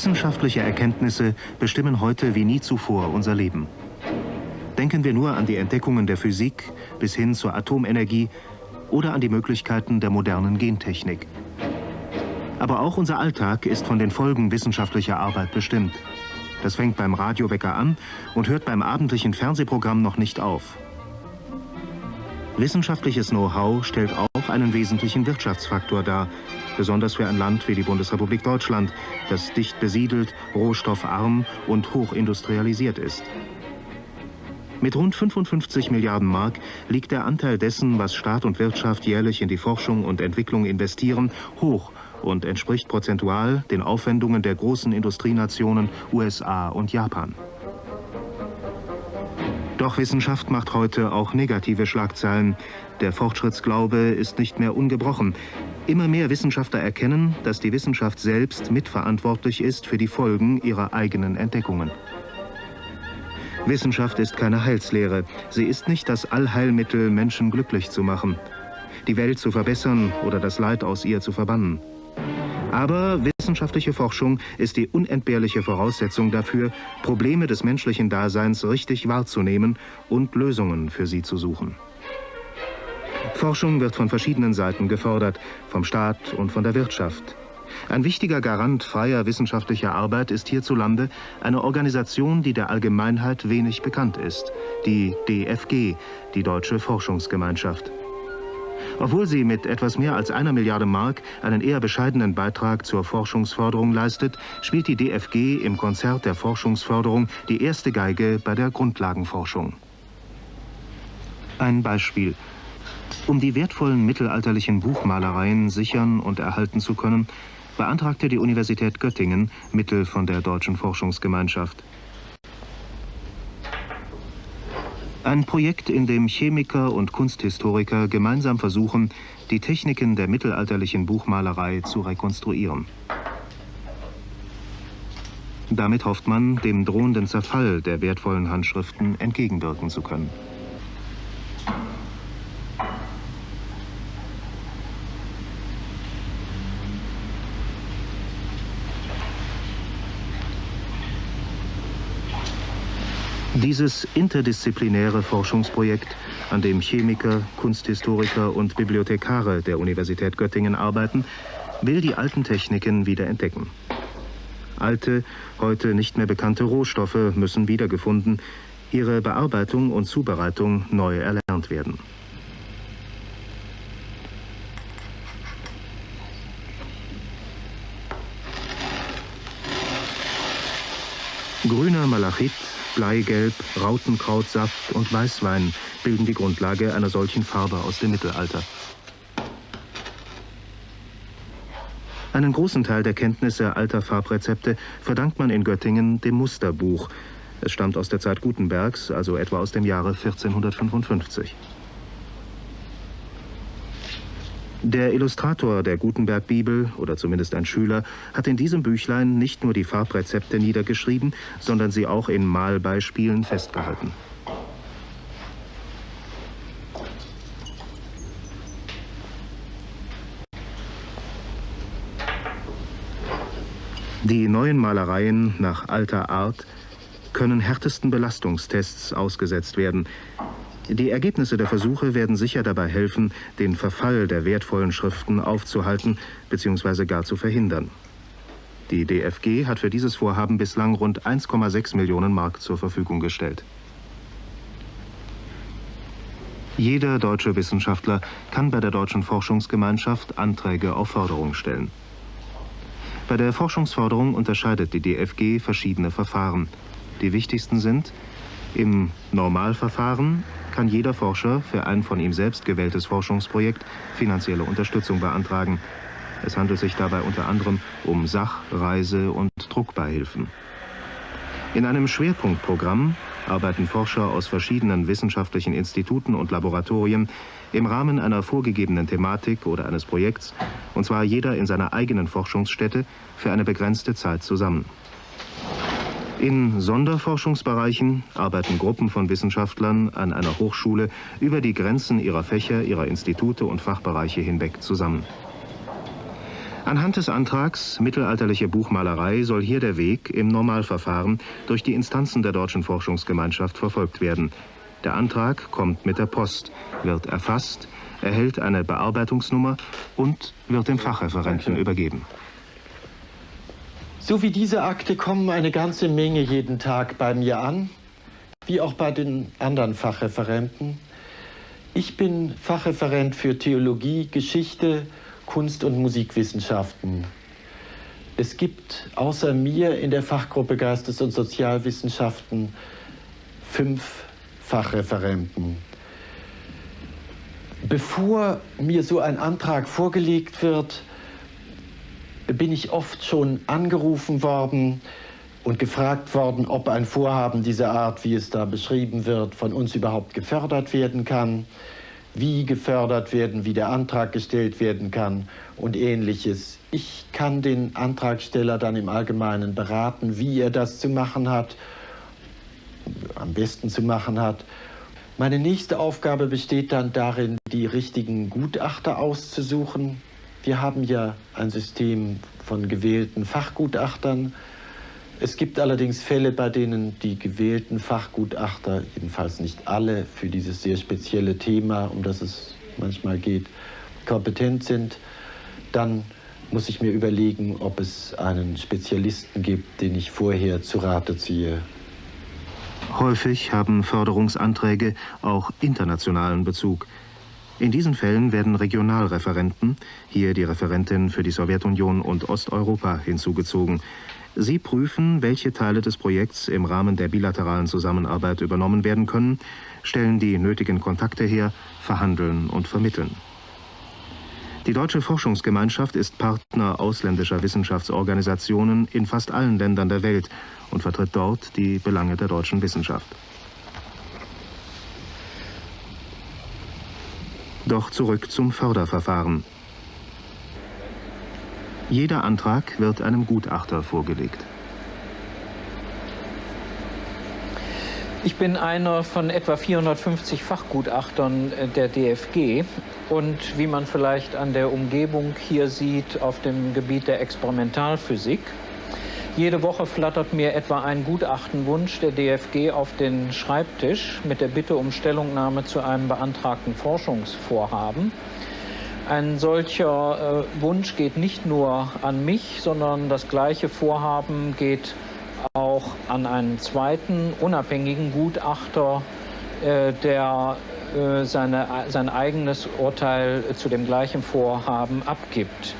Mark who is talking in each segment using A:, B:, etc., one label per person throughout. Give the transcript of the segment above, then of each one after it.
A: Wissenschaftliche Erkenntnisse bestimmen heute wie nie zuvor unser Leben. Denken wir nur an die Entdeckungen der Physik bis hin zur Atomenergie oder an die Möglichkeiten der modernen Gentechnik. Aber auch unser Alltag ist von den Folgen wissenschaftlicher Arbeit bestimmt. Das fängt beim Radiowecker an und hört beim abendlichen Fernsehprogramm noch nicht auf. Wissenschaftliches Know-how stellt auch einen wesentlichen Wirtschaftsfaktor dar, besonders für ein Land wie die Bundesrepublik Deutschland, das dicht besiedelt, rohstoffarm und hochindustrialisiert ist. Mit rund 55 Milliarden Mark liegt der Anteil dessen, was Staat und Wirtschaft jährlich in die Forschung und Entwicklung investieren, hoch und entspricht prozentual den Aufwendungen der großen Industrienationen USA und Japan. Doch Wissenschaft macht heute auch negative Schlagzeilen. Der Fortschrittsglaube ist nicht mehr ungebrochen. Immer mehr Wissenschaftler erkennen, dass die Wissenschaft selbst mitverantwortlich ist für die Folgen ihrer eigenen Entdeckungen. Wissenschaft ist keine Heilslehre. Sie ist nicht das Allheilmittel, Menschen glücklich zu machen, die Welt zu verbessern oder das Leid aus ihr zu verbannen. Aber wissenschaftliche Forschung ist die unentbehrliche Voraussetzung dafür, Probleme des menschlichen Daseins richtig wahrzunehmen und Lösungen für sie zu suchen. Forschung wird von verschiedenen Seiten gefordert, vom Staat und von der Wirtschaft. Ein wichtiger Garant freier wissenschaftlicher Arbeit ist hierzulande eine Organisation, die der Allgemeinheit wenig bekannt ist, die DFG, die Deutsche Forschungsgemeinschaft. Obwohl sie mit etwas mehr als einer Milliarde Mark einen eher bescheidenen Beitrag zur Forschungsförderung leistet, spielt die DFG im Konzert der Forschungsförderung die erste Geige bei der Grundlagenforschung. Ein Beispiel. Um die wertvollen mittelalterlichen Buchmalereien sichern und erhalten zu können, beantragte die Universität Göttingen Mittel von der Deutschen Forschungsgemeinschaft. Ein Projekt, in dem Chemiker und Kunsthistoriker gemeinsam versuchen, die Techniken der mittelalterlichen Buchmalerei zu rekonstruieren. Damit hofft man, dem drohenden Zerfall der wertvollen Handschriften entgegenwirken zu können. Dieses interdisziplinäre Forschungsprojekt, an dem Chemiker, Kunsthistoriker und Bibliothekare der Universität Göttingen arbeiten, will die alten Techniken wieder entdecken. Alte, heute nicht mehr bekannte Rohstoffe müssen wiedergefunden, ihre Bearbeitung und Zubereitung neu erlernt werden. Grüner Malachit Bleigelb, Rautenkrautsaft und Weißwein bilden die Grundlage einer solchen Farbe aus dem Mittelalter. Einen großen Teil der Kenntnisse alter Farbrezepte verdankt man in Göttingen dem Musterbuch. Es stammt aus der Zeit Gutenbergs, also etwa aus dem Jahre 1455. Der Illustrator der Gutenberg-Bibel, oder zumindest ein Schüler, hat in diesem Büchlein nicht nur die Farbrezepte niedergeschrieben, sondern sie auch in Malbeispielen festgehalten. Die neuen Malereien nach alter Art können härtesten Belastungstests ausgesetzt werden. Die Ergebnisse der Versuche werden sicher dabei helfen, den Verfall der wertvollen Schriften aufzuhalten bzw. gar zu verhindern. Die DFG hat für dieses Vorhaben bislang rund 1,6 Millionen Mark zur Verfügung gestellt. Jeder deutsche Wissenschaftler kann bei der Deutschen Forschungsgemeinschaft Anträge auf Förderung stellen. Bei der Forschungsförderung unterscheidet die DFG verschiedene Verfahren. Die wichtigsten sind im Normalverfahren kann jeder Forscher für ein von ihm selbst gewähltes Forschungsprojekt finanzielle Unterstützung beantragen. Es handelt sich dabei unter anderem um Sach-, Reise- und Druckbeihilfen. In einem Schwerpunktprogramm arbeiten Forscher aus verschiedenen wissenschaftlichen Instituten und Laboratorien im Rahmen einer vorgegebenen Thematik oder eines Projekts, und zwar jeder in seiner eigenen Forschungsstätte, für eine begrenzte Zeit zusammen. In Sonderforschungsbereichen arbeiten Gruppen von Wissenschaftlern an einer Hochschule über die Grenzen ihrer Fächer, ihrer Institute und Fachbereiche hinweg zusammen. Anhand des Antrags Mittelalterliche Buchmalerei soll hier der Weg im Normalverfahren durch die Instanzen der Deutschen Forschungsgemeinschaft verfolgt werden. Der Antrag kommt mit der Post, wird erfasst, erhält eine Bearbeitungsnummer und wird dem Fachreferenten übergeben.
B: So wie diese Akte kommen eine ganze Menge jeden Tag bei mir an, wie auch bei den anderen Fachreferenten. Ich bin Fachreferent für Theologie, Geschichte, Kunst- und Musikwissenschaften. Es gibt außer mir in der Fachgruppe Geistes- und Sozialwissenschaften fünf Fachreferenten. Bevor mir so ein Antrag vorgelegt wird, bin ich oft schon angerufen worden und gefragt worden, ob ein Vorhaben dieser Art, wie es da beschrieben wird, von uns überhaupt gefördert werden kann, wie gefördert werden, wie der Antrag gestellt werden kann und ähnliches. Ich kann den Antragsteller dann im Allgemeinen beraten, wie er das zu machen hat, am besten zu machen hat meine nächste Aufgabe besteht dann darin, die richtigen Gutachter auszusuchen. Wir haben ja ein System von gewählten Fachgutachtern. Es gibt allerdings Fälle, bei denen die gewählten Fachgutachter, jedenfalls nicht alle, für dieses sehr spezielle Thema, um das es manchmal geht, kompetent sind. Dann muss ich mir überlegen, ob es einen Spezialisten gibt, den ich vorher zu Rate ziehe.
A: Häufig haben Förderungsanträge auch internationalen Bezug. In diesen Fällen werden Regionalreferenten, hier die Referentin für die Sowjetunion und Osteuropa, hinzugezogen. Sie prüfen, welche Teile des Projekts im Rahmen der bilateralen Zusammenarbeit übernommen werden können, stellen die nötigen Kontakte her, verhandeln und vermitteln. Die Deutsche Forschungsgemeinschaft ist Partner ausländischer Wissenschaftsorganisationen in fast allen Ländern der Welt und vertritt dort die Belange der deutschen Wissenschaft. Doch zurück zum Förderverfahren. Jeder Antrag wird einem Gutachter vorgelegt.
C: Ich bin einer von etwa 450 Fachgutachtern der DFG und wie man vielleicht an der Umgebung hier sieht, auf dem Gebiet der Experimentalphysik. Jede Woche flattert mir etwa ein Gutachtenwunsch der DFG auf den Schreibtisch mit der Bitte um Stellungnahme zu einem beantragten Forschungsvorhaben. Ein solcher äh, Wunsch geht nicht nur an mich, sondern das gleiche Vorhaben geht auch an einen zweiten unabhängigen Gutachter, äh, der äh, seine, sein eigenes Urteil zu dem gleichen Vorhaben abgibt.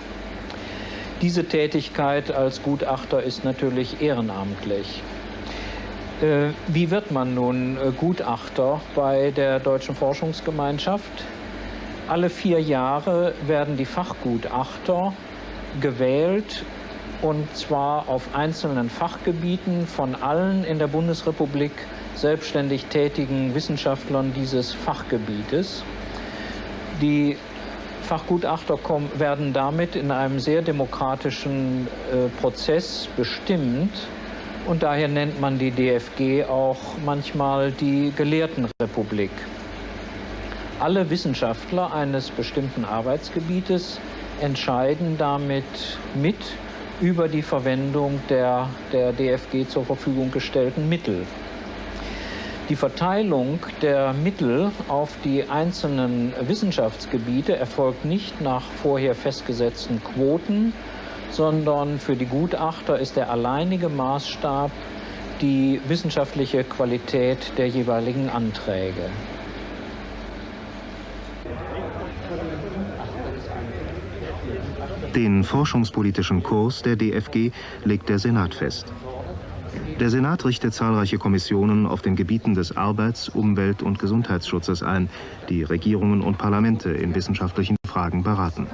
C: Diese Tätigkeit als Gutachter ist natürlich ehrenamtlich. Äh, wie wird man nun Gutachter bei der Deutschen Forschungsgemeinschaft? Alle vier Jahre werden die Fachgutachter gewählt und zwar auf einzelnen Fachgebieten von allen in der Bundesrepublik selbstständig tätigen Wissenschaftlern dieses Fachgebietes. Die Fachgutachter kommen, werden damit in einem sehr demokratischen äh, Prozess bestimmt und daher nennt man die DFG auch manchmal die Gelehrtenrepublik. Alle Wissenschaftler eines bestimmten Arbeitsgebietes entscheiden damit mit über die Verwendung der, der DFG zur Verfügung gestellten Mittel. Die Verteilung der Mittel auf die einzelnen Wissenschaftsgebiete erfolgt nicht nach vorher festgesetzten Quoten, sondern für die Gutachter ist der alleinige Maßstab die wissenschaftliche Qualität der jeweiligen Anträge.
A: Den forschungspolitischen Kurs der DFG legt der Senat fest. Der Senat richtet zahlreiche Kommissionen auf den Gebieten des Arbeits-, Umwelt- und Gesundheitsschutzes ein, die Regierungen und Parlamente in wissenschaftlichen Fragen beraten.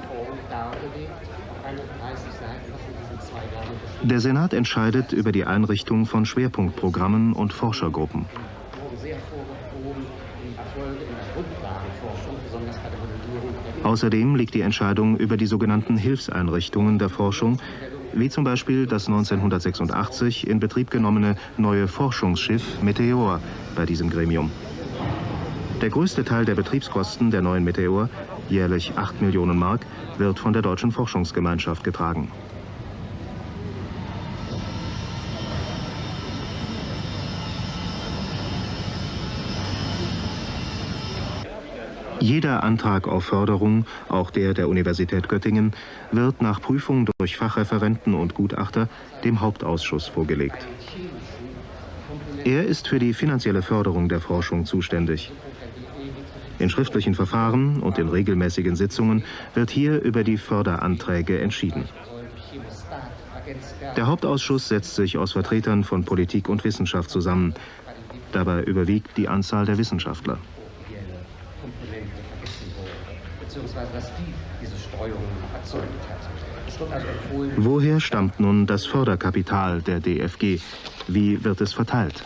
A: Der Senat entscheidet über die Einrichtung von Schwerpunktprogrammen und Forschergruppen. Außerdem liegt die Entscheidung über die sogenannten Hilfseinrichtungen der Forschung, wie zum Beispiel das 1986 in Betrieb genommene neue Forschungsschiff Meteor bei diesem Gremium. Der größte Teil der Betriebskosten der neuen Meteor jährlich 8 Millionen Mark, wird von der Deutschen Forschungsgemeinschaft getragen. Jeder Antrag auf Förderung, auch der der Universität Göttingen, wird nach Prüfung durch Fachreferenten und Gutachter dem Hauptausschuss vorgelegt. Er ist für die finanzielle Förderung der Forschung zuständig. In schriftlichen Verfahren und in regelmäßigen Sitzungen wird hier über die Förderanträge entschieden. Der Hauptausschuss setzt sich aus Vertretern von Politik und Wissenschaft zusammen. Dabei überwiegt die Anzahl der Wissenschaftler. Woher stammt nun das Förderkapital der DFG? Wie wird es verteilt?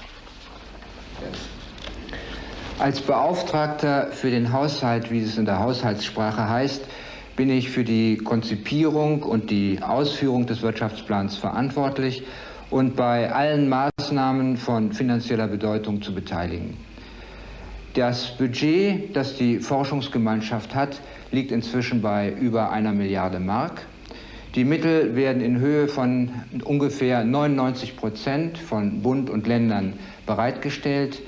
D: Als Beauftragter für den Haushalt, wie es in der Haushaltssprache heißt, bin ich für die Konzipierung und die Ausführung des Wirtschaftsplans verantwortlich und bei allen Maßnahmen von finanzieller Bedeutung zu beteiligen. Das Budget, das die Forschungsgemeinschaft hat, liegt inzwischen bei über einer Milliarde Mark. Die Mittel werden in Höhe von ungefähr 99 Prozent von Bund und Ländern bereitgestellt.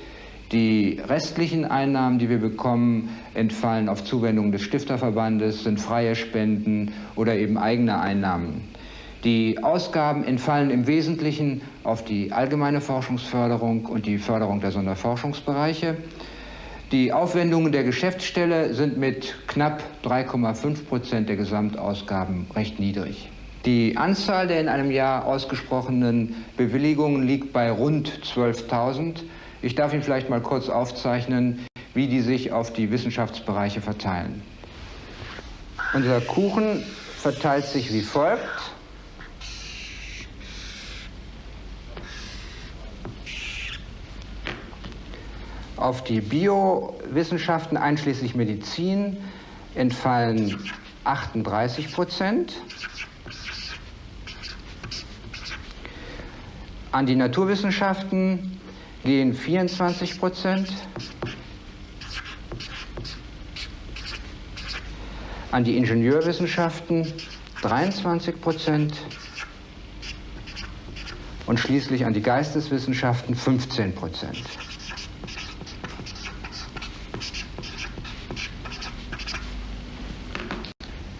D: Die restlichen Einnahmen, die wir bekommen, entfallen auf Zuwendungen des Stifterverbandes, sind freie Spenden oder eben eigene Einnahmen. Die Ausgaben entfallen im Wesentlichen auf die allgemeine Forschungsförderung und die Förderung der Sonderforschungsbereiche. Die Aufwendungen der Geschäftsstelle sind mit knapp 3,5 Prozent der Gesamtausgaben recht niedrig. Die Anzahl der in einem Jahr ausgesprochenen Bewilligungen liegt bei rund 12.000. Ich darf Ihnen vielleicht mal kurz aufzeichnen, wie die sich auf die Wissenschaftsbereiche verteilen. Unser Kuchen verteilt sich wie folgt. Auf die Biowissenschaften einschließlich Medizin entfallen 38 Prozent. An die Naturwissenschaften gehen 24 Prozent. An die Ingenieurwissenschaften 23 Prozent und schließlich an die Geisteswissenschaften 15 Prozent.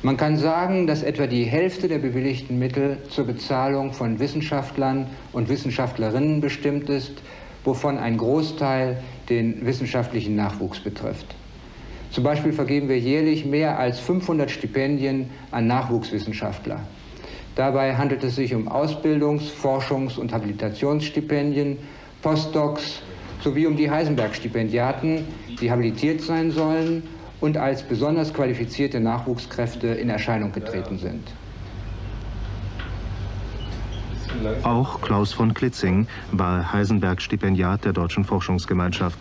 D: Man kann sagen, dass etwa die Hälfte der bewilligten Mittel zur Bezahlung von Wissenschaftlern und Wissenschaftlerinnen bestimmt ist, wovon ein Großteil den wissenschaftlichen Nachwuchs betrifft. Zum Beispiel vergeben wir jährlich mehr als 500 Stipendien an Nachwuchswissenschaftler. Dabei handelt es sich um Ausbildungs-, Forschungs- und Habilitationsstipendien, Postdocs sowie um die Heisenberg-Stipendiaten, die habilitiert sein sollen und als besonders qualifizierte Nachwuchskräfte in Erscheinung getreten sind.
A: Auch Klaus von Klitzing war Heisenberg-Stipendiat der Deutschen Forschungsgemeinschaft.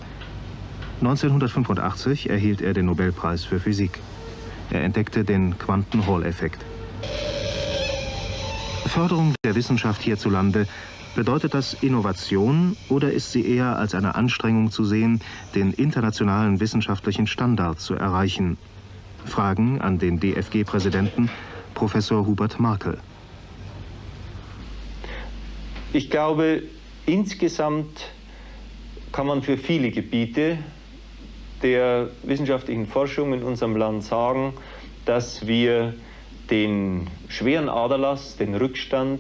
A: 1985 erhielt er den Nobelpreis für Physik. Er entdeckte den Quanten-Hall-Effekt. Förderung der Wissenschaft hierzulande, bedeutet das Innovation oder ist sie eher als eine Anstrengung zu sehen, den internationalen wissenschaftlichen Standard zu erreichen? Fragen an den DFG-Präsidenten Professor Hubert Markel.
E: Ich glaube, insgesamt kann man für viele Gebiete der wissenschaftlichen Forschung in unserem Land sagen, dass wir den schweren Aderlass, den Rückstand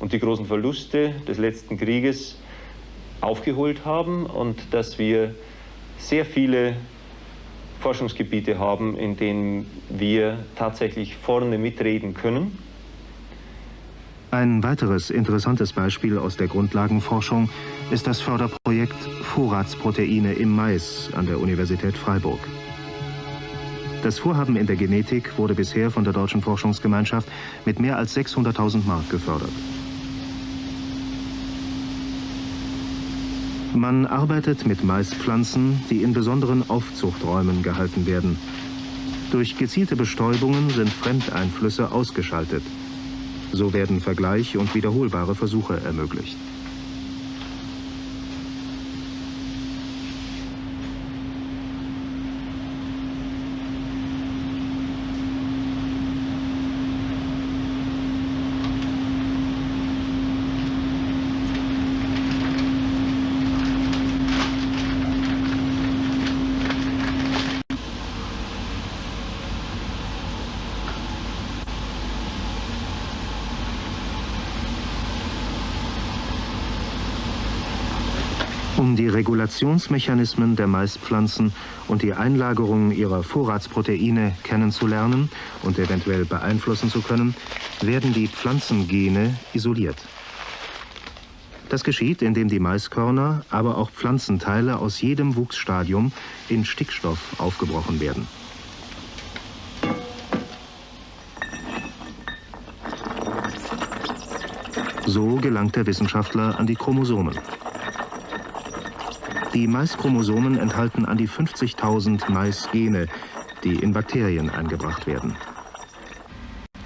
E: und die großen Verluste des letzten Krieges aufgeholt haben und dass wir sehr viele Forschungsgebiete haben, in denen wir tatsächlich vorne mitreden können.
A: Ein weiteres interessantes Beispiel aus der Grundlagenforschung ist das Förderprojekt Vorratsproteine im Mais an der Universität Freiburg. Das Vorhaben in der Genetik wurde bisher von der Deutschen Forschungsgemeinschaft mit mehr als 600.000 Mark gefördert. Man arbeitet mit Maispflanzen, die in besonderen Aufzuchträumen gehalten werden. Durch gezielte Bestäubungen sind Fremdeinflüsse ausgeschaltet. So werden Vergleich und wiederholbare Versuche ermöglicht. Um die Regulationsmechanismen der Maispflanzen und die Einlagerung ihrer Vorratsproteine kennenzulernen und eventuell beeinflussen zu können, werden die Pflanzengene isoliert. Das geschieht, indem die Maiskörner, aber auch Pflanzenteile aus jedem Wuchsstadium in Stickstoff aufgebrochen werden. So gelangt der Wissenschaftler an die Chromosomen. Die Maischromosomen enthalten an die 50.000 Maisgene, die in Bakterien eingebracht werden.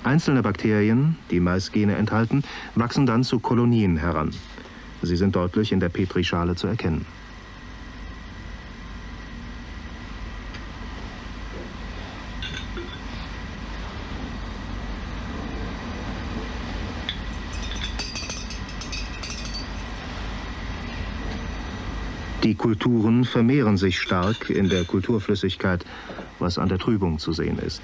A: Einzelne Bakterien, die Maisgene enthalten, wachsen dann zu Kolonien heran. Sie sind deutlich in der Petrischale zu erkennen. Kulturen vermehren sich stark in der Kulturflüssigkeit, was an der Trübung zu sehen ist.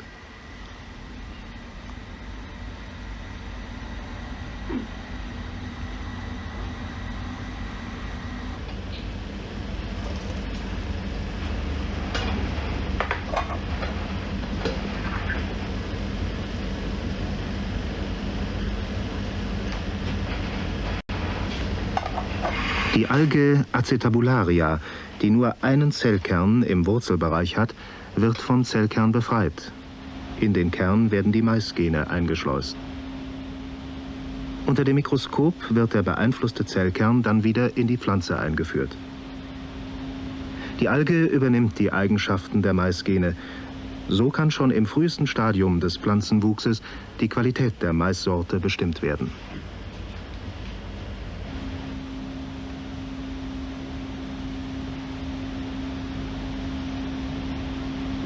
A: Alge Acetabularia, die nur einen Zellkern im Wurzelbereich hat, wird vom Zellkern befreit. In den Kern werden die Maisgene eingeschleust. Unter dem Mikroskop wird der beeinflusste Zellkern dann wieder in die Pflanze eingeführt. Die Alge übernimmt die Eigenschaften der Maisgene. So kann schon im frühesten Stadium des Pflanzenwuchses die Qualität der Maissorte bestimmt werden.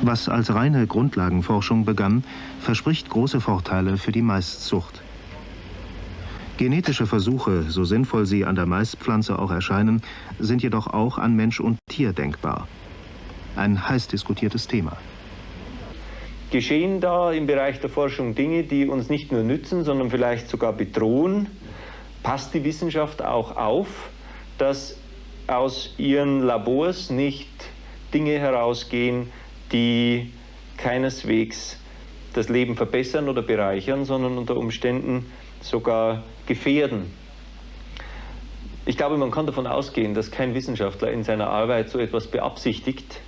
A: Was als reine Grundlagenforschung begann, verspricht große Vorteile für die Maiszucht. Genetische Versuche, so sinnvoll sie an der Maispflanze auch erscheinen, sind jedoch auch an Mensch und Tier denkbar. Ein heiß diskutiertes Thema.
E: Geschehen da im Bereich der Forschung Dinge, die uns nicht nur nützen, sondern vielleicht sogar bedrohen? Passt die Wissenschaft auch auf, dass aus ihren Labors nicht Dinge herausgehen, die keineswegs das Leben verbessern oder bereichern, sondern unter Umständen sogar gefährden. Ich glaube, man kann davon ausgehen, dass kein Wissenschaftler in seiner Arbeit so etwas beabsichtigt.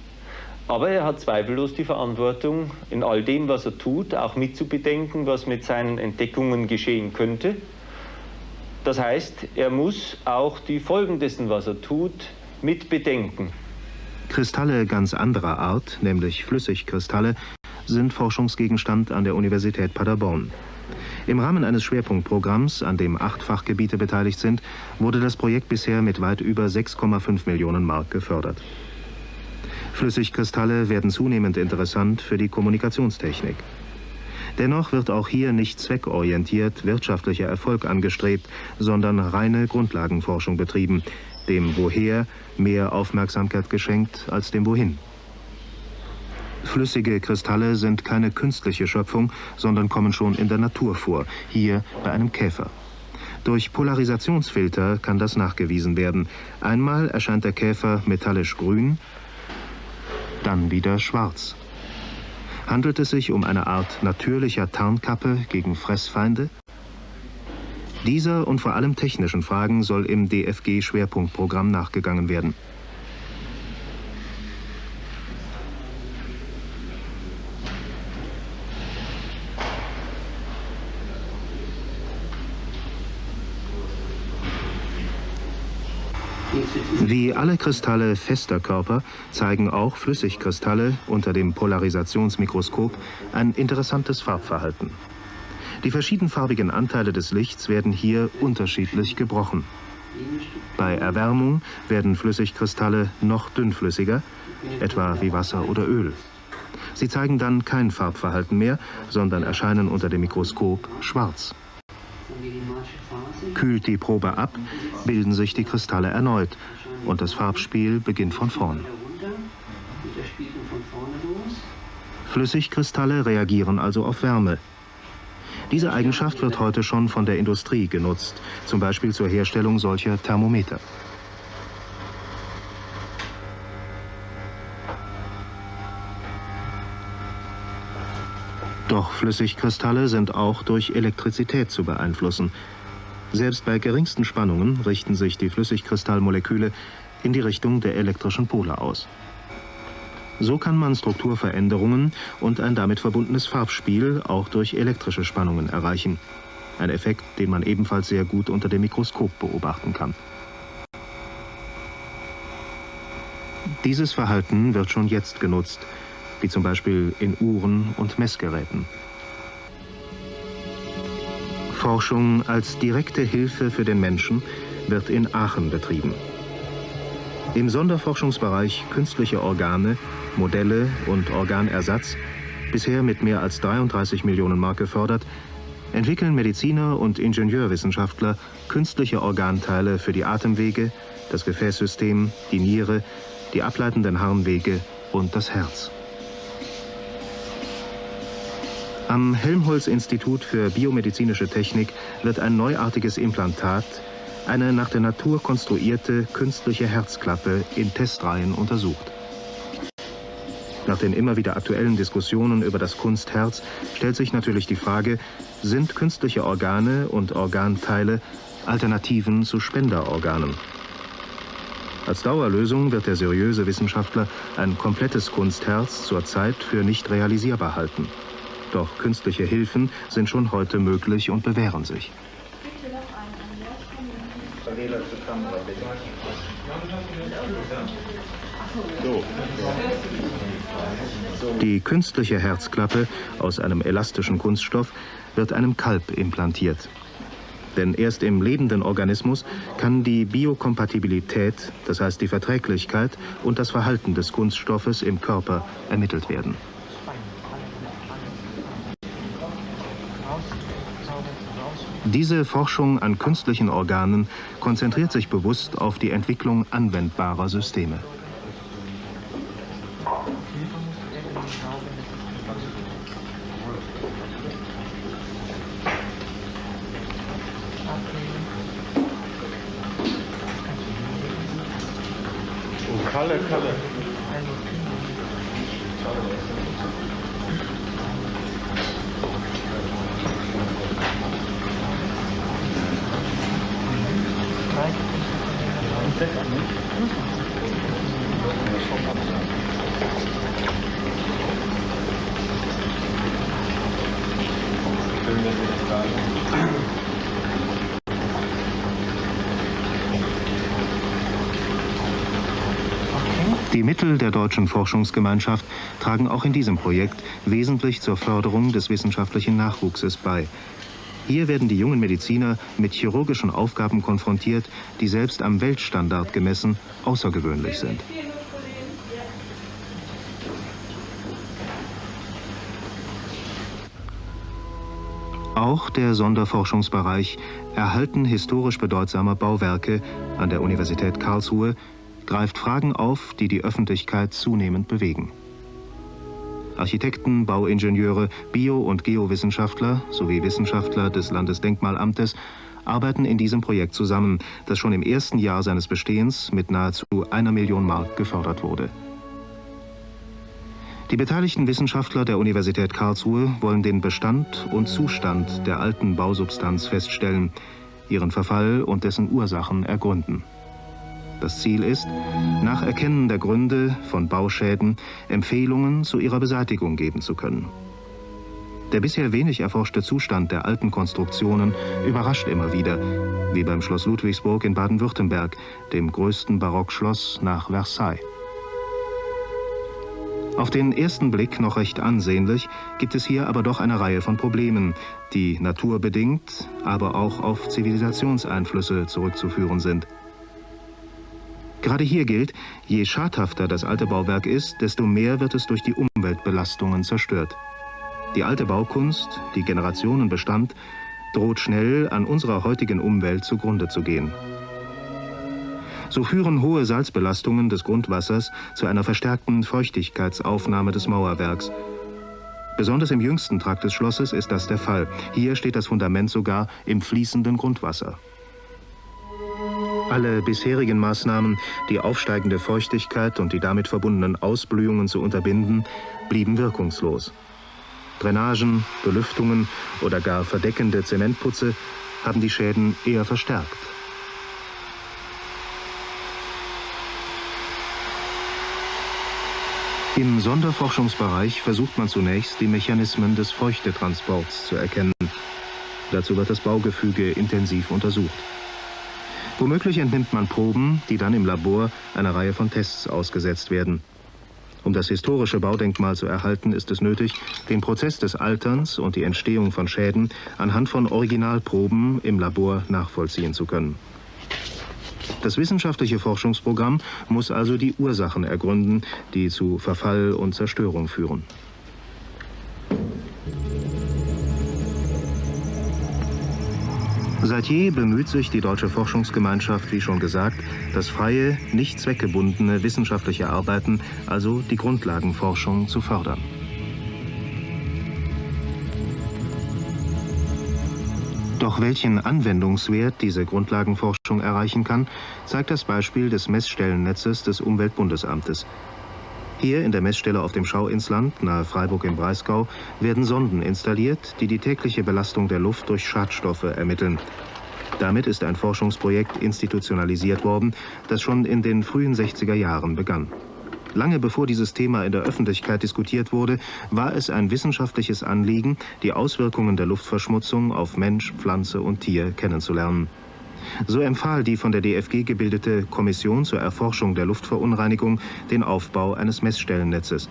E: Aber er hat zweifellos die Verantwortung, in all dem, was er tut, auch mitzubedenken, was mit seinen Entdeckungen geschehen könnte. Das heißt, er muss auch die Folgen dessen, was er tut, mitbedenken.
A: Kristalle ganz anderer Art, nämlich Flüssigkristalle, sind Forschungsgegenstand an der Universität Paderborn. Im Rahmen eines Schwerpunktprogramms, an dem acht Fachgebiete beteiligt sind, wurde das Projekt bisher mit weit über 6,5 Millionen Mark gefördert. Flüssigkristalle werden zunehmend interessant für die Kommunikationstechnik. Dennoch wird auch hier nicht zweckorientiert wirtschaftlicher Erfolg angestrebt, sondern reine Grundlagenforschung betrieben, dem Woher mehr Aufmerksamkeit geschenkt als dem Wohin. Flüssige Kristalle sind keine künstliche Schöpfung, sondern kommen schon in der Natur vor, hier bei einem Käfer. Durch Polarisationsfilter kann das nachgewiesen werden. Einmal erscheint der Käfer metallisch grün, dann wieder schwarz. Handelt es sich um eine Art natürlicher Tarnkappe gegen Fressfeinde? Dieser und vor allem technischen Fragen soll im DFG-Schwerpunktprogramm nachgegangen werden. Wie alle Kristalle fester Körper zeigen auch Flüssigkristalle unter dem Polarisationsmikroskop ein interessantes Farbverhalten. Die verschiedenfarbigen Anteile des Lichts werden hier unterschiedlich gebrochen. Bei Erwärmung werden Flüssigkristalle noch dünnflüssiger, etwa wie Wasser oder Öl. Sie zeigen dann kein Farbverhalten mehr, sondern erscheinen unter dem Mikroskop schwarz. Kühlt die Probe ab, bilden sich die Kristalle erneut und das Farbspiel beginnt von vorn. Flüssigkristalle reagieren also auf Wärme. Diese Eigenschaft wird heute schon von der Industrie genutzt, zum Beispiel zur Herstellung solcher Thermometer. Doch Flüssigkristalle sind auch durch Elektrizität zu beeinflussen, selbst bei geringsten Spannungen richten sich die Flüssigkristallmoleküle in die Richtung der elektrischen Pole aus. So kann man Strukturveränderungen und ein damit verbundenes Farbspiel auch durch elektrische Spannungen erreichen. Ein Effekt, den man ebenfalls sehr gut unter dem Mikroskop beobachten kann. Dieses Verhalten wird schon jetzt genutzt, wie zum Beispiel in Uhren und Messgeräten. Forschung als direkte Hilfe für den Menschen wird in Aachen betrieben. Im Sonderforschungsbereich künstliche Organe, Modelle und Organersatz, bisher mit mehr als 33 Millionen Mark gefördert, entwickeln Mediziner und Ingenieurwissenschaftler künstliche Organteile für die Atemwege, das Gefäßsystem, die Niere, die ableitenden Harnwege und das Herz. Am Helmholtz-Institut für biomedizinische Technik wird ein neuartiges Implantat, eine nach der Natur konstruierte künstliche Herzklappe in Testreihen untersucht. Nach den immer wieder aktuellen Diskussionen über das Kunstherz stellt sich natürlich die Frage, sind künstliche Organe und Organteile Alternativen zu Spenderorganen? Als Dauerlösung wird der seriöse Wissenschaftler ein komplettes Kunstherz zurzeit für nicht realisierbar halten. Doch künstliche Hilfen sind schon heute möglich und bewähren sich. Die künstliche Herzklappe aus einem elastischen Kunststoff wird einem Kalb implantiert. Denn erst im lebenden Organismus kann die Biokompatibilität, das heißt die Verträglichkeit und das Verhalten des Kunststoffes im Körper ermittelt werden. Diese Forschung an künstlichen Organen konzentriert sich bewusst auf die Entwicklung anwendbarer Systeme.
E: Kalle, Kalle.
A: Die Mittel der deutschen Forschungsgemeinschaft tragen auch in diesem Projekt wesentlich zur Förderung des wissenschaftlichen Nachwuchses bei. Hier werden die jungen Mediziner mit chirurgischen Aufgaben konfrontiert, die selbst am Weltstandard gemessen außergewöhnlich sind. Auch der Sonderforschungsbereich Erhalten historisch bedeutsamer Bauwerke an der Universität Karlsruhe greift Fragen auf, die die Öffentlichkeit zunehmend bewegen. Architekten, Bauingenieure, Bio- und Geowissenschaftler sowie Wissenschaftler des Landesdenkmalamtes arbeiten in diesem Projekt zusammen, das schon im ersten Jahr seines Bestehens mit nahezu einer Million Mark gefördert wurde. Die beteiligten Wissenschaftler der Universität Karlsruhe wollen den Bestand und Zustand der alten Bausubstanz feststellen, ihren Verfall und dessen Ursachen ergründen. Das Ziel ist, nach Erkennen der Gründe von Bauschäden Empfehlungen zu ihrer Beseitigung geben zu können. Der bisher wenig erforschte Zustand der alten Konstruktionen überrascht immer wieder, wie beim Schloss Ludwigsburg in Baden-Württemberg, dem größten Barockschloss nach Versailles. Auf den ersten Blick noch recht ansehnlich, gibt es hier aber doch eine Reihe von Problemen, die naturbedingt, aber auch auf Zivilisationseinflüsse zurückzuführen sind. Gerade hier gilt, je schadhafter das alte Bauwerk ist, desto mehr wird es durch die Umweltbelastungen zerstört. Die alte Baukunst, die Generationen bestand, droht schnell an unserer heutigen Umwelt zugrunde zu gehen. So führen hohe Salzbelastungen des Grundwassers zu einer verstärkten Feuchtigkeitsaufnahme des Mauerwerks. Besonders im jüngsten Trakt des Schlosses ist das der Fall. Hier steht das Fundament sogar im fließenden Grundwasser. Alle bisherigen Maßnahmen, die aufsteigende Feuchtigkeit und die damit verbundenen Ausblühungen zu unterbinden, blieben wirkungslos. Drainagen, Belüftungen oder gar verdeckende Zementputze haben die Schäden eher verstärkt. Im Sonderforschungsbereich versucht man zunächst, die Mechanismen des Feuchtetransports zu erkennen. Dazu wird das Baugefüge intensiv untersucht. Womöglich entnimmt man Proben, die dann im Labor einer Reihe von Tests ausgesetzt werden. Um das historische Baudenkmal zu erhalten, ist es nötig, den Prozess des Alterns und die Entstehung von Schäden anhand von Originalproben im Labor nachvollziehen zu können. Das wissenschaftliche Forschungsprogramm muss also die Ursachen ergründen, die zu Verfall und Zerstörung führen. Seit je bemüht sich die deutsche Forschungsgemeinschaft, wie schon gesagt, das freie, nicht zweckgebundene wissenschaftliche Arbeiten, also die Grundlagenforschung, zu fördern. Doch welchen Anwendungswert diese Grundlagenforschung erreichen kann, zeigt das Beispiel des Messstellennetzes des Umweltbundesamtes. Hier in der Messstelle auf dem Schauinsland, nahe Freiburg im Breisgau, werden Sonden installiert, die die tägliche Belastung der Luft durch Schadstoffe ermitteln. Damit ist ein Forschungsprojekt institutionalisiert worden, das schon in den frühen 60er Jahren begann. Lange bevor dieses Thema in der Öffentlichkeit diskutiert wurde, war es ein wissenschaftliches Anliegen, die Auswirkungen der Luftverschmutzung auf Mensch, Pflanze und Tier kennenzulernen. So empfahl die von der DFG gebildete Kommission zur Erforschung der Luftverunreinigung den Aufbau eines Messstellennetzes.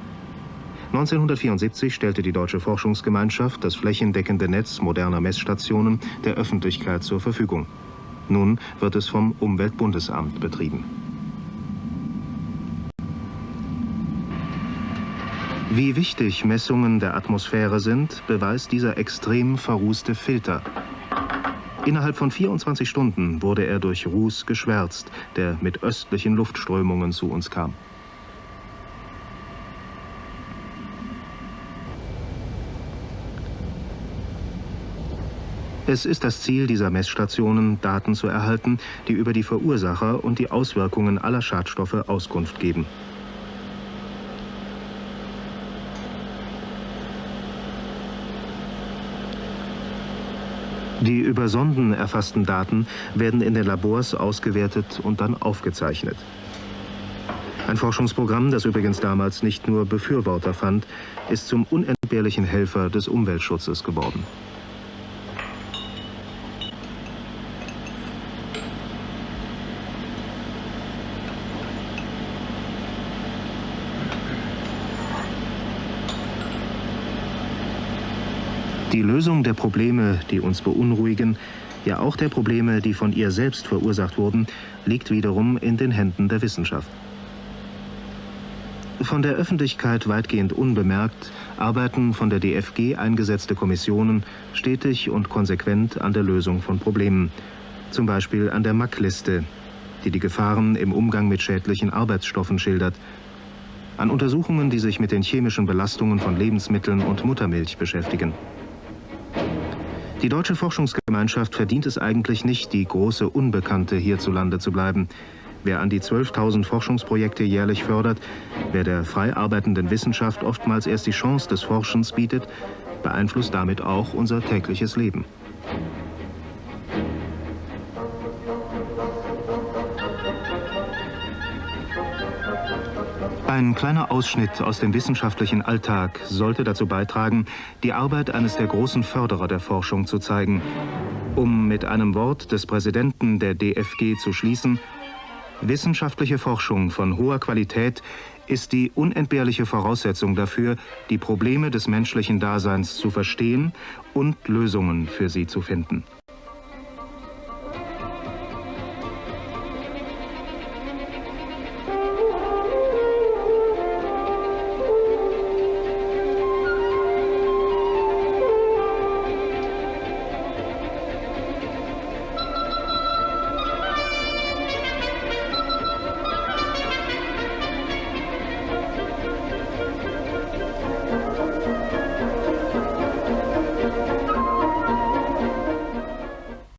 A: 1974 stellte die Deutsche Forschungsgemeinschaft das flächendeckende Netz moderner Messstationen der Öffentlichkeit zur Verfügung. Nun wird es vom Umweltbundesamt betrieben. Wie wichtig Messungen der Atmosphäre sind, beweist dieser extrem verrußte Filter. Innerhalb von 24 Stunden wurde er durch Ruß geschwärzt, der mit östlichen Luftströmungen zu uns kam. Es ist das Ziel dieser Messstationen, Daten zu erhalten, die über die Verursacher und die Auswirkungen aller Schadstoffe Auskunft geben. Die über Sonden erfassten Daten werden in den Labors ausgewertet und dann aufgezeichnet. Ein Forschungsprogramm, das übrigens damals nicht nur Befürworter fand, ist zum unentbehrlichen Helfer des Umweltschutzes geworden. Die Lösung der Probleme, die uns beunruhigen, ja auch der Probleme, die von ihr selbst verursacht wurden, liegt wiederum in den Händen der Wissenschaft. Von der Öffentlichkeit weitgehend unbemerkt arbeiten von der DFG eingesetzte Kommissionen stetig und konsequent an der Lösung von Problemen. Zum Beispiel an der MAC-Liste, die die Gefahren im Umgang mit schädlichen Arbeitsstoffen schildert. An Untersuchungen, die sich mit den chemischen Belastungen von Lebensmitteln und Muttermilch beschäftigen. Die deutsche Forschungsgemeinschaft verdient es eigentlich nicht, die große Unbekannte hierzulande zu bleiben. Wer an die 12.000 Forschungsprojekte jährlich fördert, wer der frei arbeitenden Wissenschaft oftmals erst die Chance des Forschens bietet, beeinflusst damit auch unser tägliches Leben. Ein kleiner Ausschnitt aus dem wissenschaftlichen Alltag sollte dazu beitragen, die Arbeit eines der großen Förderer der Forschung zu zeigen. Um mit einem Wort des Präsidenten der DFG zu schließen, wissenschaftliche Forschung von hoher Qualität ist die unentbehrliche Voraussetzung dafür, die Probleme des menschlichen Daseins zu verstehen und Lösungen für sie zu finden.